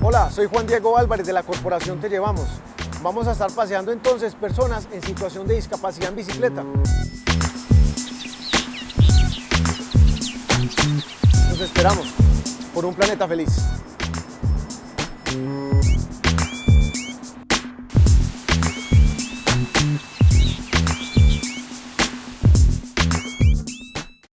Hola, soy Juan Diego Álvarez de la Corporación Te Llevamos. Vamos a estar paseando entonces personas en situación de discapacidad en bicicleta. Nos esperamos por un planeta feliz.